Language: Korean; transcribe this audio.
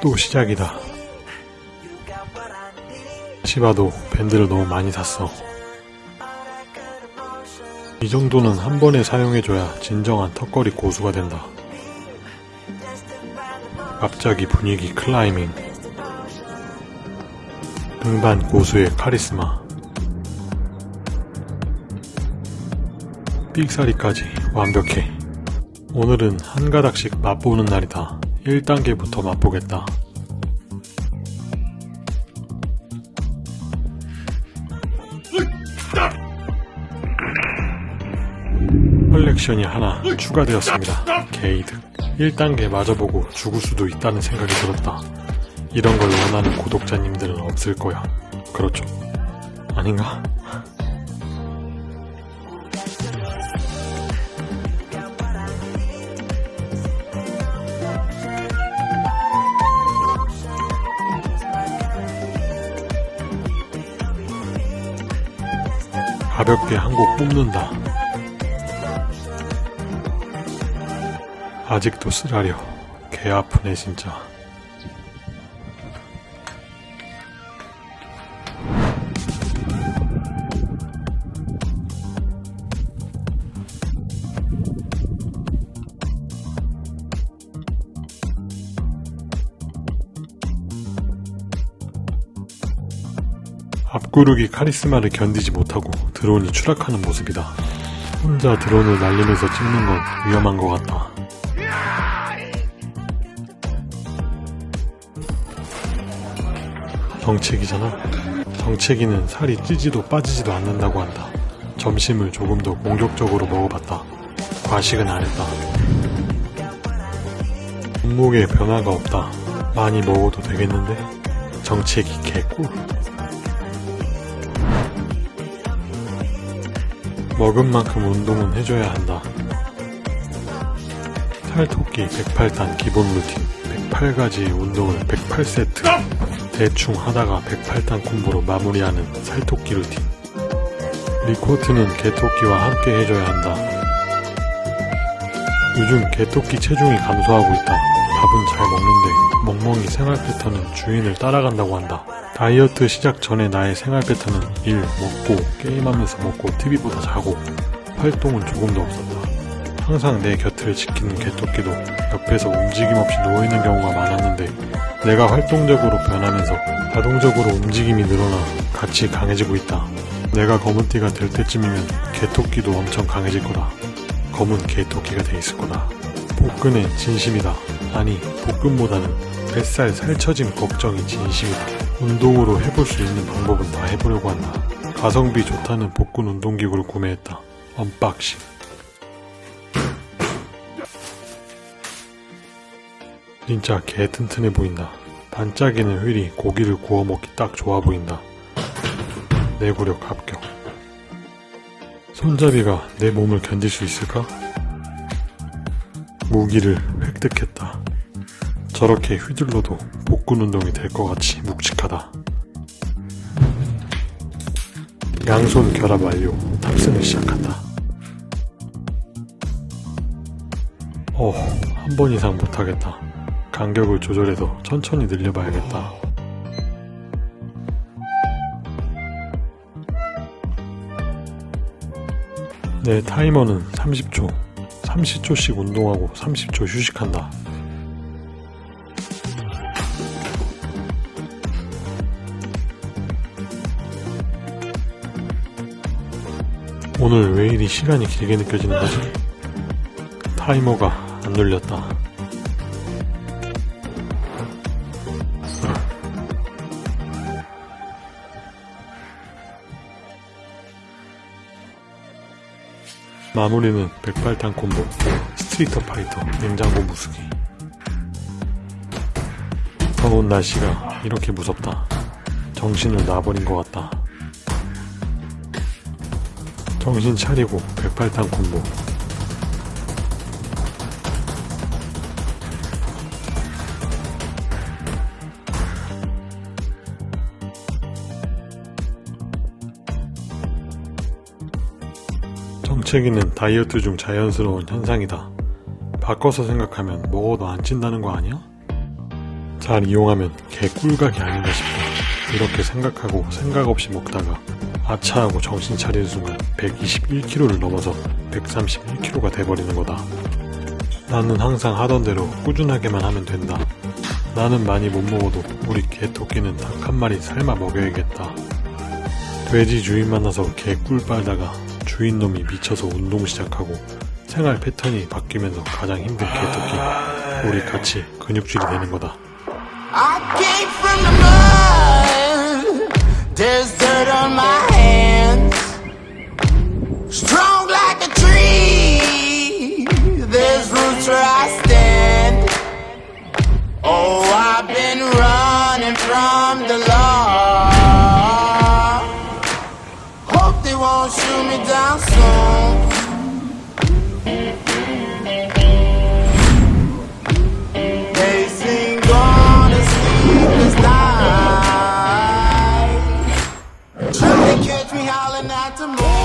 또 시작이다. 시바도 밴드를 너무 많이 샀어. 이 정도는 한 번에 사용해줘야 진정한 턱걸이 고수가 된다. 갑자기 분위기 클라이밍. 등반 고수의 카리스마. 삑사리까지 완벽해. 오늘은 한 가닥씩 맛보는 날이다. 1단계부터 맛보겠다. 컬렉션이 하나 추가되었습니다. 개이득. 1단계 맞아보고 죽을 수도 있다는 생각이 들었다. 이런 걸 원하는 구독자님들은 없을 거야. 그렇죠? 아닌가? 가볍게 한곡 뽑는다. 아직도 쓰라려. 개 아프네 진짜. 앞구르기 카리스마를 견디지 못하고 드론이 추락하는 모습이다. 혼자 드론을 날리면서 찍는 건 위험한 것 같다. 정체기잖아. 정체기는 살이 찌지도 빠지지도 않는다고 한다. 점심을 조금 더 공격적으로 먹어봤다. 과식은 안 했다. 몸무게 변화가 없다. 많이 먹어도 되겠는데? 정체기 개꿀. 먹은 만큼 운동은 해줘야 한다. 살토끼 108단 기본 루틴 108가지 운동을 108세트 대충 하다가 108단 콤보로 마무리하는 살토끼 루틴 리코트는 개토끼와 함께 해줘야 한다. 요즘 개토끼 체중이 감소하고 있다. 밥은 잘 먹는데 멍멍이 생활 패턴은 주인을 따라간다고 한다. 다이어트 시작 전에 나의 생활 패턴은 일, 먹고, 게임하면서 먹고, TV보다 자고, 활동은 조금도 없었다. 항상 내 곁을 지키는 개토끼도 옆에서 움직임 없이 누워있는 경우가 많았는데 내가 활동적으로 변하면서 자동적으로 움직임이 늘어나 같이 강해지고 있다. 내가 검은띠가 될 때쯤이면 개토끼도 엄청 강해질 거다. 검은 개토끼가 돼 있을 거다. 복근에 진심이다. 아니, 복근보다는 뱃살 살처짐 걱정이 진심이다. 운동으로 해볼 수 있는 방법은 다 해보려고 한다. 가성비 좋다는 복근 운동기구를 구매했다. Unboxing. 진짜 개 튼튼해 보인다. 반짝이는 휠이 고기를 구워 먹기 딱 좋아 보인다. 내구력 합격. 손잡이가 내 몸을 견딜 수 있을까? 무기를 획득했다. 저렇게 휘둘러도 복근 운동이 될 것 같이 묵직하다. 양손 결합 완료. 탑승을 시작한다. 어, 한 번 이상 못하겠다. 간격을 조절해서 천천히 늘려봐야겠다. 내 타이머는 30초. 30초씩 운동하고 30초 휴식한다. 오늘 왜 이리 시간이 길게 느껴지는 거지? 타이머가 안 눌렸다. 마무리는 백팔단 콤보, Street Fighter, 냉장고 부수기. 더운 날씨가 이렇게 무섭다. 정신을 놔버린 것 같다. 정신 차리고 백팔단 콤보. 정체기는 다이어트 중 자연스러운 현상이다. 바꿔서 생각하면 먹어도 안 찐다는 거 아니야? 잘 이용하면 개꿀각이 아닌가 싶다. 이렇게 생각하고 생각 없이 먹다가 아차하고 정신 차리는 순간 121kg를 넘어서 131kg가 돼버리는 거다. 나는 항상 하던 대로 꾸준하게만 하면 된다. 나는 많이 못 먹어도 우리 개토끼는 닭 한 마리 삶아 먹여야겠다. 돼지 주인 만나서 개 꿀 빨다가 주인 놈이 미쳐서 운동 시작하고 생활 패턴이 바뀌면서 가장 힘든 개토끼. 우리 같이 근육질이 되는 거다. There's dirt on my Won't shoot me down soon. To catch me howling at the moon.